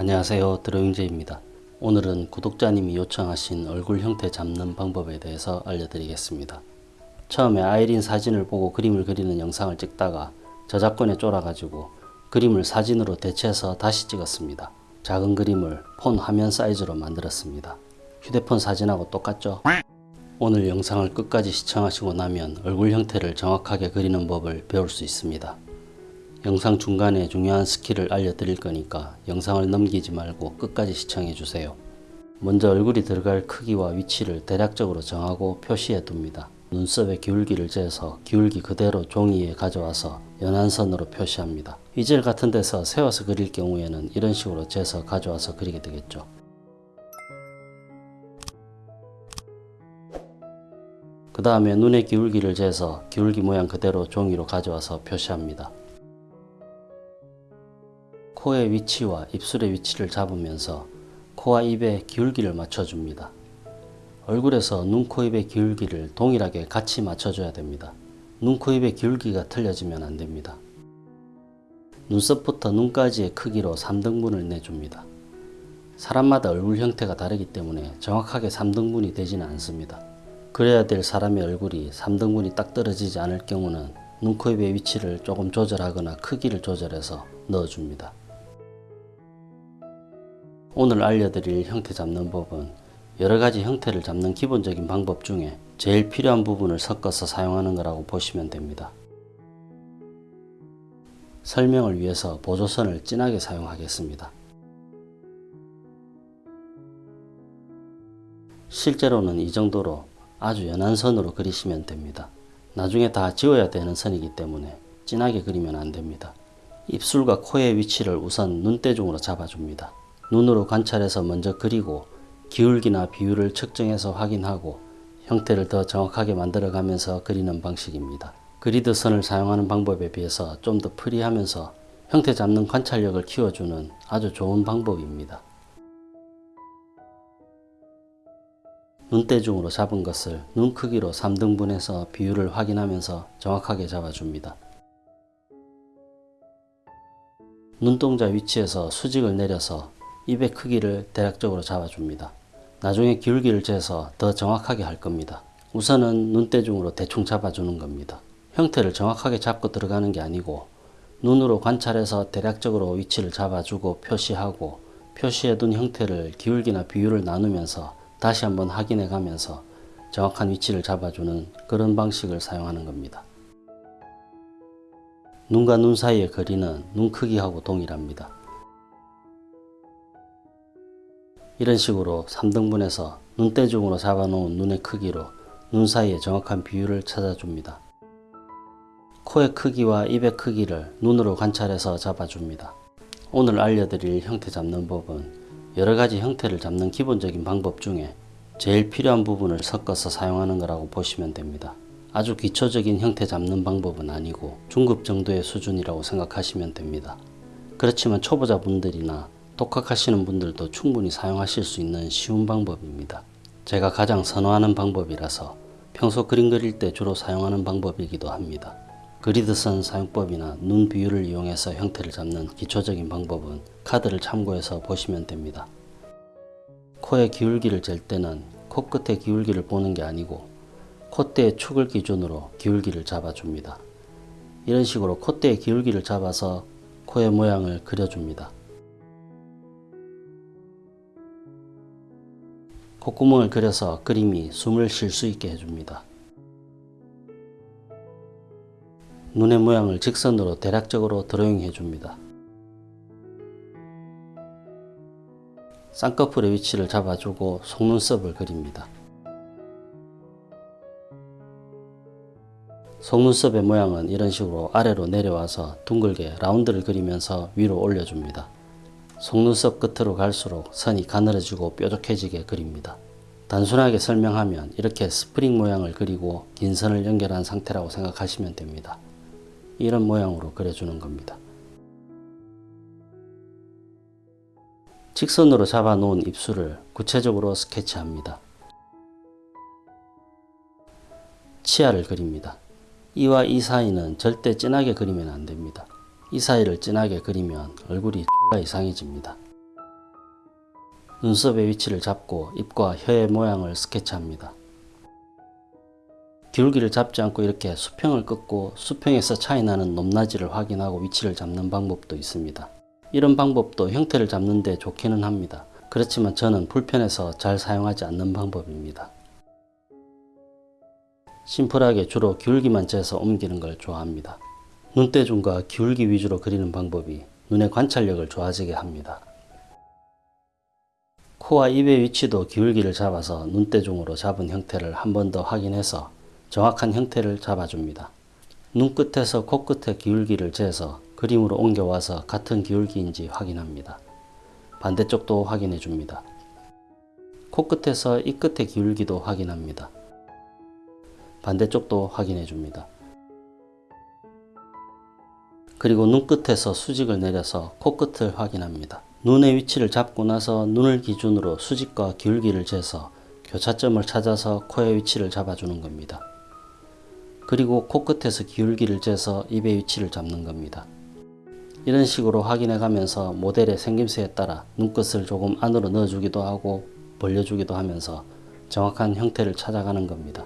안녕하세요. 드로잉제입니다. 오늘은 구독자님이 요청하신 얼굴 형태 잡는 방법에 대해서 알려드리겠습니다. 처음에 아이린 사진을 보고 그림을 그리는 영상을 찍다가 저작권에 쫄아가지고 그림을 사진으로 대체해서 다시 찍었습니다. 작은 그림을 폰 화면 사이즈로 만들었습니다. 휴대폰 사진하고 똑같죠? 오늘 영상을 끝까지 시청하시고 나면 얼굴 형태를 정확하게 그리는 법을 배울 수 있습니다 영상 중간에 중요한 스킬을 알려드릴 거니까 영상을 넘기지 말고 끝까지 시청해 주세요. 먼저 얼굴이 들어갈 크기와 위치를 대략적으로 정하고 표시해 둡니다. 눈썹의 기울기를 재서 기울기 그대로 종이에 가져와서 연한 선으로 표시합니다. 이젤 같은 데서 세워서 그릴 경우에는 이런 식으로 재서 가져와서 그리게 되겠죠. 그 다음에 눈의 기울기를 재서 기울기 모양 그대로 종이로 가져와서 표시합니다. 코의 위치와 입술의 위치를 잡으면서 코와 입의 기울기를 맞춰줍니다. 얼굴에서 눈, 코, 입의 기울기를 동일하게 같이 맞춰줘야 됩니다. 눈, 코, 입의 기울기가 틀려지면 안 됩니다. 눈썹부터 눈까지의 크기로 3등분을 내줍니다. 사람마다 얼굴 형태가 다르기 때문에 정확하게 3등분이 되지는 않습니다. 그래야 될 사람의 얼굴이 3등분이 딱 떨어지지 않을 경우는 눈, 코, 입의 위치를 조금 조절하거나 크기를 조절해서 넣어줍니다. 오늘 알려드릴 형태 잡는 법은 여러가지 형태를 잡는 기본적인 방법 중에 제일 필요한 부분을 섞어서 사용하는 거라고 보시면 됩니다. 설명을 위해서 보조선을 진하게 사용하겠습니다. 실제로는 이 정도로 아주 연한 선으로 그리시면 됩니다. 나중에 다 지워야 되는 선이기 때문에 진하게 그리면 안됩니다. 입술과 코의 위치를 우선 눈대중으로 잡아줍니다. 눈으로 관찰해서 먼저 그리고 기울기나 비율을 측정해서 확인하고 형태를 더 정확하게 만들어가면서 그리는 방식입니다. 그리드 선을 사용하는 방법에 비해서 좀 더 프리하면서 형태 잡는 관찰력을 키워주는 아주 좋은 방법입니다. 눈대중으로 잡은 것을 눈 크기로 3등분해서 비율을 확인하면서 정확하게 잡아줍니다. 눈동자 위치에서 수직을 내려서 입의 크기를 대략적으로 잡아줍니다. 나중에 기울기를 재서 더 정확하게 할 겁니다. 우선은 눈대중으로 대충 잡아주는 겁니다. 형태를 정확하게 잡고 들어가는 게 아니고 눈으로 관찰해서 대략적으로 위치를 잡아주고 표시하고 표시해둔 형태를 기울기나 비율을 나누면서 다시 한번 확인해 가면서 정확한 위치를 잡아주는 그런 방식을 사용하는 겁니다. 눈과 눈 사이의 거리는 눈 크기하고 동일합니다. 이런 식으로 3등분해서 눈대중으로 잡아놓은 눈의 크기로 눈 사이의 정확한 비율을 찾아줍니다. 코의 크기와 입의 크기를 눈으로 관찰해서 잡아줍니다. 오늘 알려드릴 형태 잡는 법은 여러가지 형태를 잡는 기본적인 방법 중에 제일 필요한 부분을 섞어서 사용하는 거라고 보시면 됩니다. 아주 기초적인 형태 잡는 방법은 아니고 중급 정도의 수준이라고 생각하시면 됩니다. 그렇지만 초보자분들이나 독학하시는 분들도 충분히 사용하실 수 있는 쉬운 방법입니다. 제가 가장 선호하는 방법이라서 평소 그림 그릴 때 주로 사용하는 방법이기도 합니다. 그리드선 사용법이나 눈 비율을 이용해서 형태를 잡는 기초적인 방법은 카드를 참고해서 보시면 됩니다. 코의 기울기를 잴 때는 코끝의 기울기를 보는 게 아니고 콧대의 축을 기준으로 기울기를 잡아줍니다. 이런 식으로 콧대의 기울기를 잡아서 코의 모양을 그려줍니다. 콧구멍을 그려서 그림이 숨을 쉴 수 있게 해줍니다. 눈의 모양을 직선으로 대략적으로 드로잉 해줍니다. 쌍꺼풀의 위치를 잡아주고 속눈썹을 그립니다. 속눈썹의 모양은 이런 식으로 아래로 내려와서 둥글게 라운드를 그리면서 위로 올려줍니다. 속눈썹 끝으로 갈수록 선이 가늘어지고 뾰족해지게 그립니다. 단순하게 설명하면 이렇게 스프링 모양을 그리고 긴 선을 연결한 상태라고 생각하시면 됩니다. 이런 모양으로 그려주는 겁니다. 직선으로 잡아 놓은 입술을 구체적으로 스케치합니다. 치아를 그립니다. 이와 이 사이는 절대 진하게 그리면 안됩니다. 이 사이를 진하게 그리면 얼굴이 이상해집니다. 눈썹의 위치를 잡고 입과 혀의 모양을 스케치합니다. 기울기를 잡지 않고 이렇게 수평을 긋고 수평에서 차이나는 높낮이를 확인하고 위치를 잡는 방법도 있습니다. 이런 방법도 형태를 잡는 데 좋기는 합니다. 그렇지만 저는 불편해서 잘 사용하지 않는 방법입니다. 심플하게 주로 기울기만 재서 옮기는 걸 좋아합니다. 눈대중과 기울기 위주로 그리는 방법이 눈의 관찰력을 좋아지게 합니다. 코와 입의 위치도 기울기를 잡아서 눈대중으로 잡은 형태를 한 번 더 확인해서 정확한 형태를 잡아줍니다. 눈끝에서 코끝의 기울기를 재서 그림으로 옮겨와서 같은 기울기인지 확인합니다. 반대쪽도 확인해 줍니다. 코끝에서 입끝의 기울기도 확인합니다. 반대쪽도 확인해 줍니다. 그리고 눈끝에서 수직을 내려서 코끝을 확인합니다. 눈의 위치를 잡고 나서 눈을 기준으로 수직과 기울기를 재서 교차점을 찾아서 코의 위치를 잡아주는 겁니다. 그리고 코끝에서 기울기를 재서 입의 위치를 잡는 겁니다. 이런 식으로 확인해 가면서 모델의 생김새에 따라 눈끝을 조금 안으로 넣어주기도 하고 벌려주기도 하면서 정확한 형태를 찾아가는 겁니다.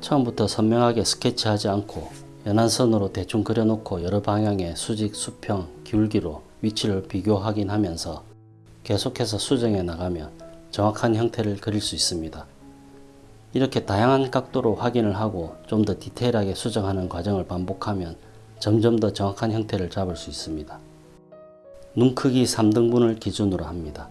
처음부터 선명하게 스케치하지 않고 연한 선으로 대충 그려놓고 여러 방향의 수직, 수평, 기울기로 위치를 비교 확인하면서 계속해서 수정해 나가면 정확한 형태를 그릴 수 있습니다. 이렇게 다양한 각도로 확인을 하고 좀 더 디테일하게 수정하는 과정을 반복하면 점점 더 정확한 형태를 잡을 수 있습니다. 눈 크기 3등분을 기준으로 합니다.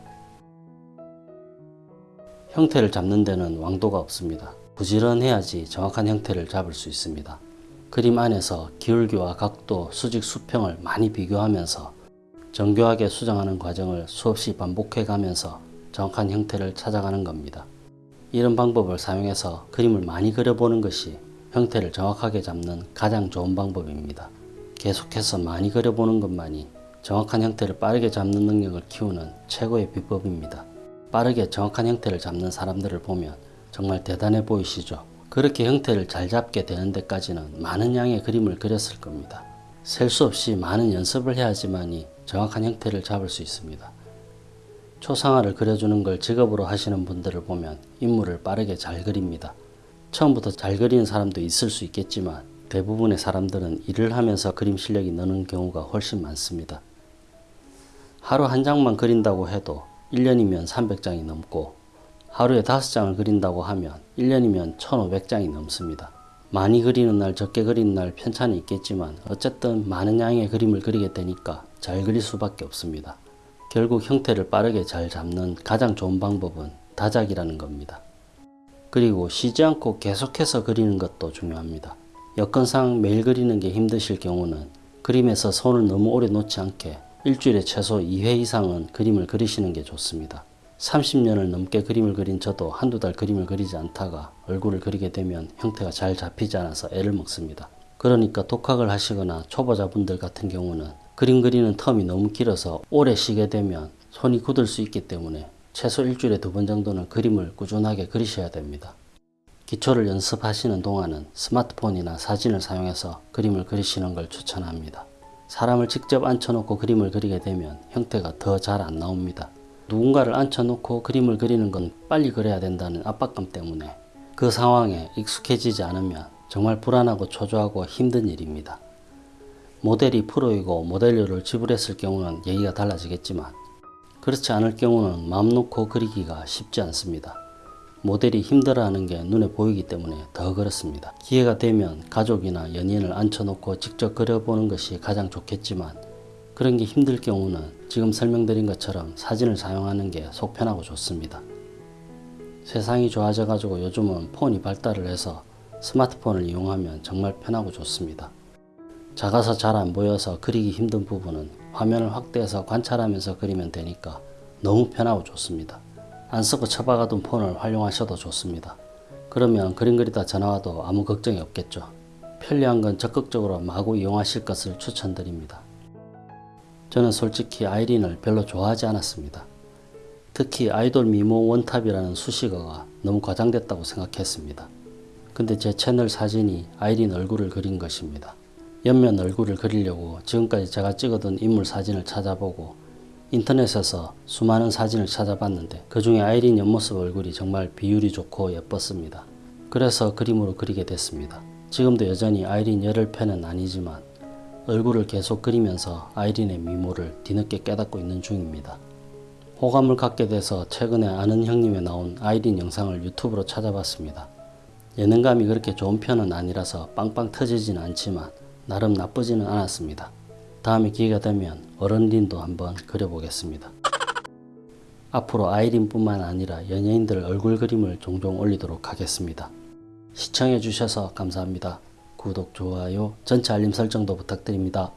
형태를 잡는 데는 왕도가 없습니다. 부지런해야지 정확한 형태를 잡을 수 있습니다. 그림 안에서 기울기와 각도, 수직, 수평을 많이 비교하면서 정교하게 수정하는 과정을 수없이 반복해 가면서 정확한 형태를 찾아가는 겁니다. 이런 방법을 사용해서 그림을 많이 그려보는 것이 형태를 정확하게 잡는 가장 좋은 방법입니다. 계속해서 많이 그려보는 것만이 정확한 형태를 빠르게 잡는 능력을 키우는 최고의 비법입니다. 빠르게 정확한 형태를 잡는 사람들을 보면 정말 대단해 보이시죠? 그렇게 형태를 잘 잡게 되는 데까지는 많은 양의 그림을 그렸을 겁니다. 셀 수 없이 많은 연습을 해야지만이 정확한 형태를 잡을 수 있습니다. 초상화를 그려주는 걸 직업으로 하시는 분들을 보면 인물을 빠르게 잘 그립니다. 처음부터 잘 그리는 사람도 있을 수 있겠지만 대부분의 사람들은 일을 하면서 그림 실력이 느는 경우가 훨씬 많습니다. 하루 한 장만 그린다고 해도 1년이면 300장이 넘고 하루에 5장을 그린다고 하면 1년이면 1500장이 넘습니다. 많이 그리는 날 적게 그리는 날 편차는 있겠지만 어쨌든 많은 양의 그림을 그리게 되니까 잘 그릴 수밖에 없습니다. 결국 형태를 빠르게 잘 잡는 가장 좋은 방법은 다작이라는 겁니다. 그리고 쉬지 않고 계속해서 그리는 것도 중요합니다. 여건상 매일 그리는 게 힘드실 경우는 그림에서 손을 너무 오래 놓지 않게 일주일에 최소 2회 이상은 그림을 그리시는 게 좋습니다. 30년을 넘게 그림을 그린 저도 한두 달 그림을 그리지 않다가 얼굴을 그리게 되면 형태가 잘 잡히지 않아서 애를 먹습니다. 그러니까 독학을 하시거나 초보자분들 같은 경우는 그림 그리는 텀이 너무 길어서 오래 쉬게 되면 손이 굳을 수 있기 때문에 최소 일주일에 두 번 정도는 그림을 꾸준하게 그리셔야 됩니다. 기초를 연습하시는 동안은 스마트폰이나 사진을 사용해서 그림을 그리시는 걸 추천합니다. 사람을 직접 앉혀놓고 그림을 그리게 되면 형태가 더 잘 안 나옵니다. 누군가를 앉혀놓고 그림을 그리는 건 빨리 그려야 된다는 압박감 때문에 그 상황에 익숙해지지 않으면 정말 불안하고 초조하고 힘든 일입니다. 모델이 프로이고 모델료를 지불했을 경우는 얘기가 달라지겠지만 그렇지 않을 경우는 마음 놓고 그리기가 쉽지 않습니다. 모델이 힘들어하는 게 눈에 보이기 때문에 더 그렇습니다. 기회가 되면 가족이나 연인을 앉혀놓고 직접 그려보는 것이 가장 좋겠지만 그런 게 힘들 경우는 지금 설명드린 것처럼 사진을 사용하는 게 속 편하고 좋습니다. 세상이 좋아져 가지고 요즘은 폰이 발달을 해서 스마트폰을 이용하면 정말 편하고 좋습니다. 작아서 잘 안 보여서 그리기 힘든 부분은 화면을 확대해서 관찰하면서 그리면 되니까 너무 편하고 좋습니다. 안 쓰고 처박아둔 폰을 활용하셔도 좋습니다. 그러면 그림 그리다 전화와도 아무 걱정이 없겠죠. 편리한 건 적극적으로 마구 이용하실 것을 추천드립니다. 저는 솔직히 아이린을 별로 좋아하지 않았습니다. 특히 아이돌 미모 원탑이라는 수식어가 너무 과장됐다고 생각했습니다. 근데 제 채널 사진이 아이린 얼굴을 그린 것입니다. 옆면 얼굴을 그리려고 지금까지 제가 찍어둔 인물 사진을 찾아보고 인터넷에서 수많은 사진을 찾아봤는데 그 중에 아이린 옆모습 얼굴이 정말 비율이 좋고 예뻤습니다. 그래서 그림으로 그리게 됐습니다. 지금도 여전히 아이린 열혈 팬은 아니지만 얼굴을 계속 그리면서 아이린의 미모를 뒤늦게 깨닫고 있는 중입니다. 호감을 갖게 돼서 최근에 아는 형님에 나온 아이린 영상을 유튜브로 찾아봤습니다. 예능감이 그렇게 좋은 편은 아니라서 빵빵 터지진 않지만 나름 나쁘지는 않았습니다. 다음에 기회가 되면 어른린도 한번 그려보겠습니다. 앞으로 아이린뿐만 아니라 연예인들 얼굴 그림을 종종 올리도록 하겠습니다. 시청해 주셔서 감사합니다. 구독, 좋아요, 전체 알림 설정도 부탁드립니다.